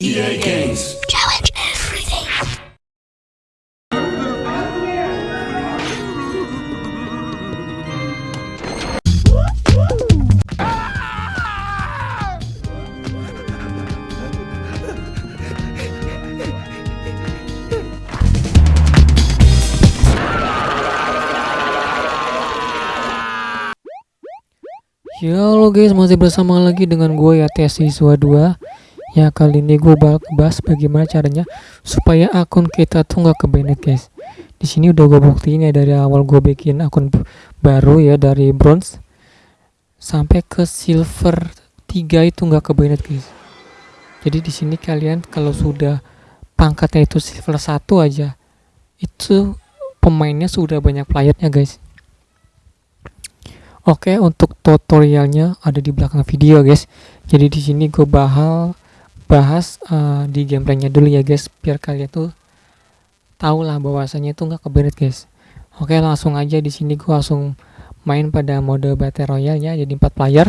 EA Games. Challenge everything. Ya halo guys masih bersama lagi dengan gue ya tes siswa 2 Ya kali ini gue bakal bahas bagaimana caranya supaya akun kita tuh nggak kebanet guys. Di sini udah gue buktiin ya dari awal gue bikin akun baru ya dari bronze sampai ke silver 3 itu nggak kebanet guys. Jadi di sini kalian kalau sudah pangkatnya itu silver 1 aja itu pemainnya sudah banyak playernya guys. Oke, untuk tutorialnya ada di belakang video, guys. Jadi di sini gue bahas bahas uh, di gameplaynya dulu ya, guys, biar kalian tuh tahu lah bahwasanya itu nggak keberet, guys. Oke, langsung aja di sini gue langsung main pada mode battle royale ya, jadi 4 player.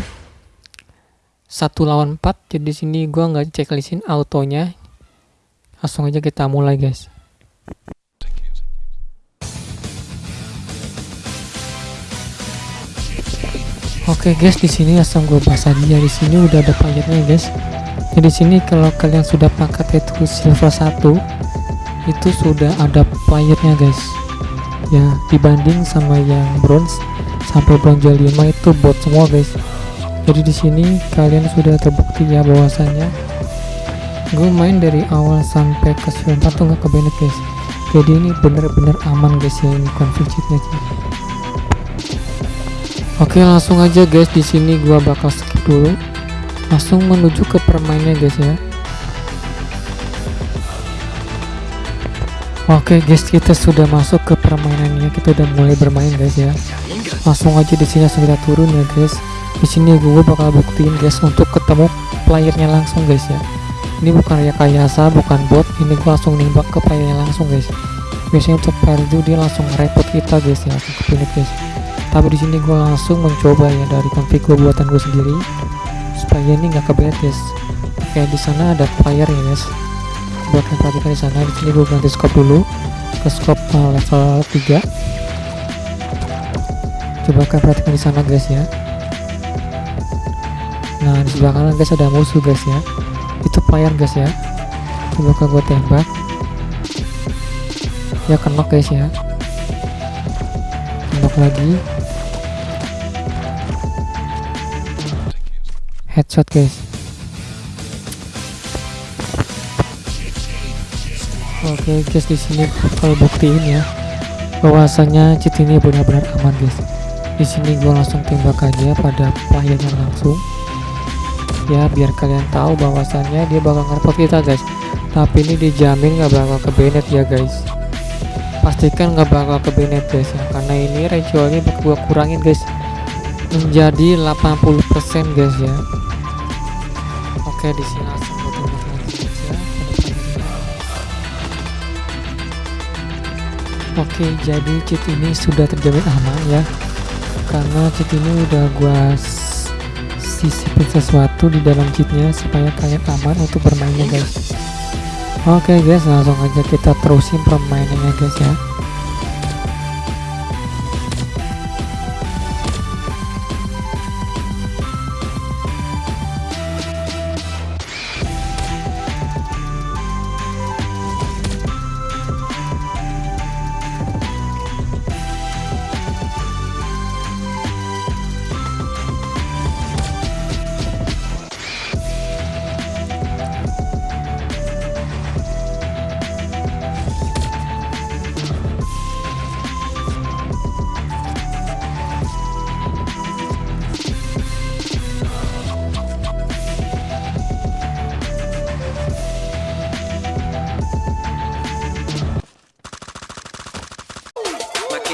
Satu lawan 4. Jadi di sini gue nggak checklistin autonya. Langsung aja kita mulai, guys. Oke guys, di sini langsung gue bahas aja. Di sini udah ada playernya guys. Jadi di sini kalau kalian sudah pangkat itu silver 1 itu sudah ada playernya guys. Ya, dibanding sama yang bronze sampai bronze 5 itu bot semua guys. Jadi di sini kalian sudah terbukti ya bahwasannya gue main dari awal sampai ke silver 4 tuh nggak kebenet guys. Jadi ini bener-bener aman guys ya ini config Oke langsung aja guys di sini gua bakal skip dulu langsung menuju ke permainnya guys ya. Oke guys kita sudah masuk ke permainannya kita udah mulai bermain guys ya. Langsung aja di sini langsung kita turun ya guys. Di sini gue bakal buktiin guys untuk ketemu playernya langsung guys ya. Ini bukan ya kayasa bukan bot. Ini gue langsung nembak ke playernya langsung guys. Biasanya untuk player itu dia langsung repot kita guys ya. Ke guys. Tapi di sini gue langsung mencoba ya dari config gue buatan gue sendiri supaya ini nggak kebelet guys oke di sana ada player ya guys buat kalian perhatikan di sana di sini gue ganti scope dulu ke scope uh, level 3 coba kalian perhatikan di sana guys ya. Nah di sebelah kanan guys ada musuh guys ya. Itu player guys ya. Coba kan gue tembak. Ya kena guys ya. Tembak lagi headshot guys. Oke okay, guys di sini kalau buktiin ya bahwasanya cheat ini benar-benar aman guys. Di sini gue langsung tembak aja pada playernya langsung. Ya biar kalian tahu bahwasannya dia bakal ngerepot kita guys. Tapi ini dijamin nggak bakal ke banet ya guys. Pastikan nggak bakal ke banet guys ya. Karena ini ratio-nya bakal gue kurangin guys menjadi 80% guys ya. Oke di sini langsung aja Oke jadi cheat ini sudah terjamin aman ya. Karena cheat ini udah gua sisipin sesuatu di dalam cheatnya supaya kalian aman untuk bermainnya guys. Oke guys langsung aja kita terusin permainannya guys ya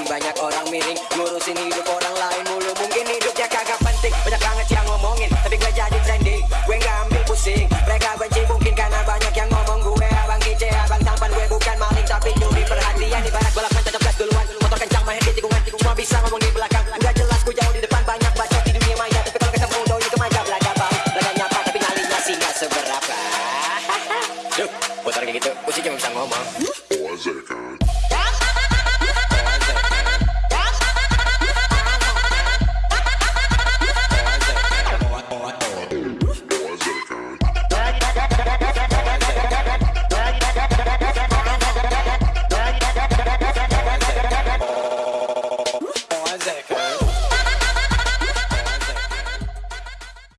banyak orang miring ngurusin hidup orang lain mulu. Mungkin hidupnya kagak penting. Banyak banget yang ngomongin tapi gue jadi trending